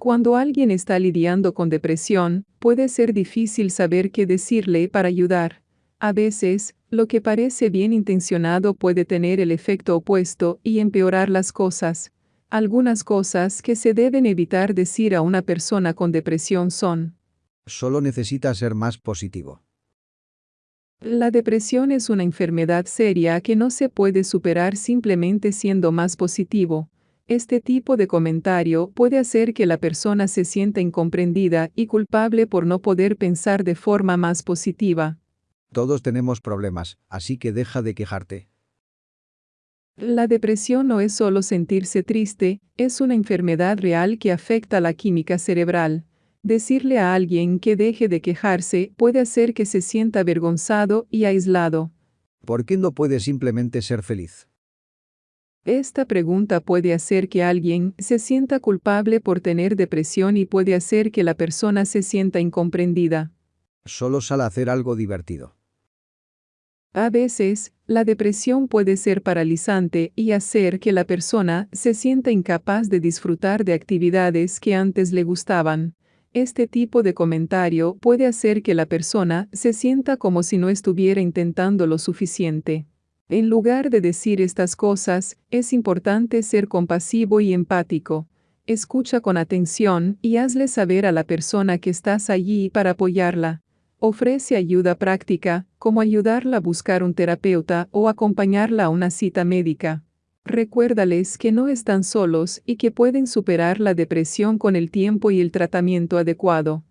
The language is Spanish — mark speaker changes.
Speaker 1: Cuando alguien está lidiando con depresión, puede ser difícil saber qué decirle para ayudar. A veces, lo que parece bien intencionado puede tener el efecto opuesto y empeorar las cosas. Algunas cosas que se deben evitar decir a una persona con depresión son,
Speaker 2: Solo necesita ser más positivo.
Speaker 1: la depresión es una enfermedad seria que no se puede superar simplemente siendo más positivo. Este tipo de comentario puede hacer que la persona se sienta incomprendida y culpable por no poder pensar de forma más positiva.
Speaker 2: Todos tenemos problemas, así que deja de quejarte.
Speaker 1: La depresión no es solo sentirse triste, es una enfermedad real que afecta la química cerebral. Decirle a alguien que deje de quejarse puede hacer que se sienta avergonzado y aislado.
Speaker 2: ¿Por qué no puedes simplemente ser feliz?
Speaker 1: Esta pregunta puede hacer que alguien se sienta culpable por tener depresión y puede hacer que la persona se sienta incomprendida.
Speaker 2: Solo sal a hacer algo divertido.
Speaker 1: A veces, la depresión puede ser paralizante y hacer que la persona se sienta incapaz de disfrutar de actividades que antes le gustaban. Este tipo de comentario puede hacer que la persona se sienta como si no estuviera intentando lo suficiente. En lugar de decir estas cosas, es importante ser compasivo y empático. Escucha con atención y hazle saber a la persona que estás allí para apoyarla. Ofrece ayuda práctica, como ayudarla a buscar un terapeuta o acompañarla a una cita médica. Recuérdales que no están solos y que pueden superar la depresión con el tiempo y el tratamiento adecuado.